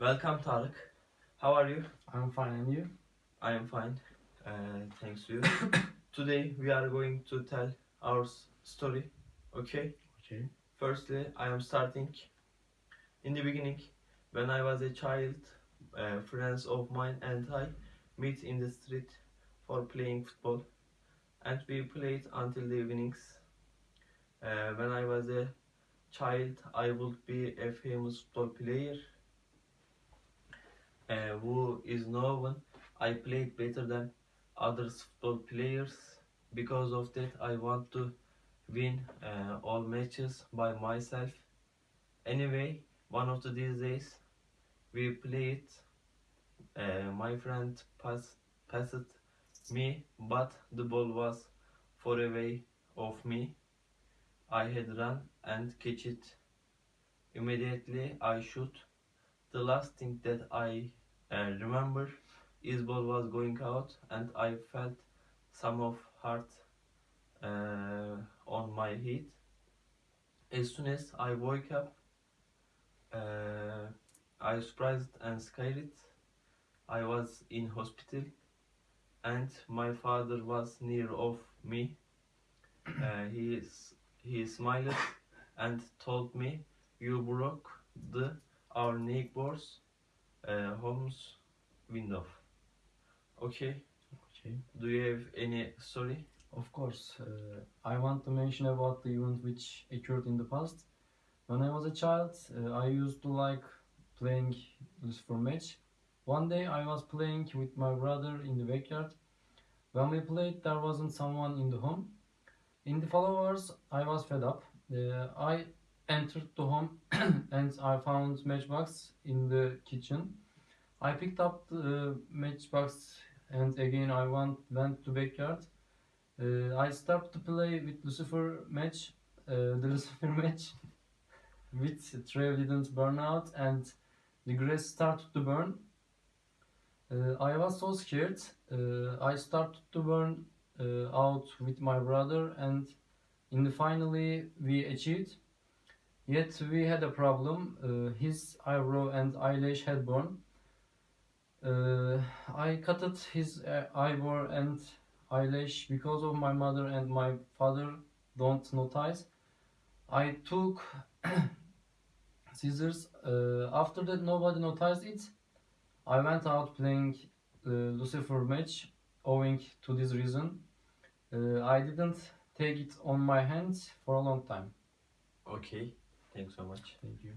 Welcome, Tarık. How are you? I'm fine, and you? I am fine. Uh, thanks to you. Today we are going to tell our story. Okay. Okay. Firstly, I am starting. In the beginning, when I was a child, uh, friends of mine and I meet in the street for playing football, and we played until the evenings. Uh, when I was a child, I would be a famous football player. Uh, who is known. I played better than others football players. Because of that, I want to win uh, all matches by myself. Anyway, one of the these days we played. Uh, my friend pass, passed me, but the ball was far away of me. I had run and catch it. Immediately I shoot. The last thing that I uh, remember is ball was going out and I felt some of heart uh, on my head. As soon as I woke up, uh, I surprised and scared. I was in hospital, and my father was near of me. Uh, he he smiled and told me, "You broke the our neighbor's uh, home's window." Okay. Okay. Do you have any story? Of course, uh, I want to mention about the event which occurred in the past. When I was a child, uh, I used to like playing Lucifer match. One day I was playing with my brother in the backyard. When we played, there wasn't someone in the home. In the followers, I was fed up. Uh, I entered the home and I found matchbox in the kitchen. I picked up the matchbox and again I went, went to backyard. Uh, I started to play with Lucifer match, uh, the Lucifer match, with Trev didn't burn out and the grass started to burn. Uh, I was so scared. Uh, I started to burn uh, out with my brother and in the finally we achieved. Yet we had a problem. Uh, his eyebrow and eyelash had burned. Uh, I cut his uh, eyebrow and eyelash because of my mother and my father don't notice. I took scissors. Uh, after that, nobody noticed it. I went out playing uh, Lucifer match owing to this reason. Uh, I didn't take it on my hands for a long time. Okay. Thanks so much. Thank you.